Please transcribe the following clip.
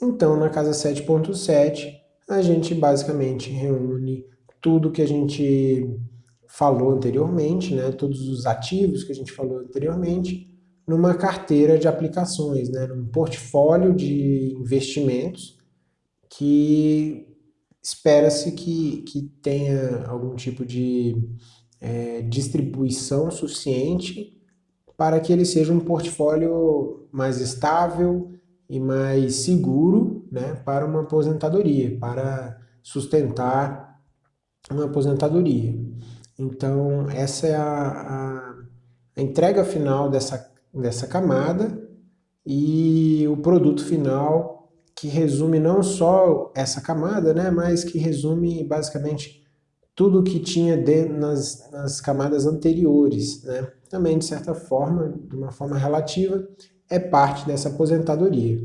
Então, na casa 7.7, a gente basicamente reúne tudo que a gente falou anteriormente, né, todos os ativos que a gente falou anteriormente, numa carteira de aplicações, né, num portfólio de investimentos que espera-se que, que tenha algum tipo de é, distribuição suficiente para que ele seja um portfólio mais estável e mais seguro né, para uma aposentadoria, para sustentar uma aposentadoria. Então, essa é a, a, entrega final dessa, dessa camada e o produto final que resume não só essa camada, né, mas que resume basicamente tudo que tinha de, nas, nas camadas anteriores. Né? Também, de certa forma, de uma forma relativa, é parte dessa aposentadoria.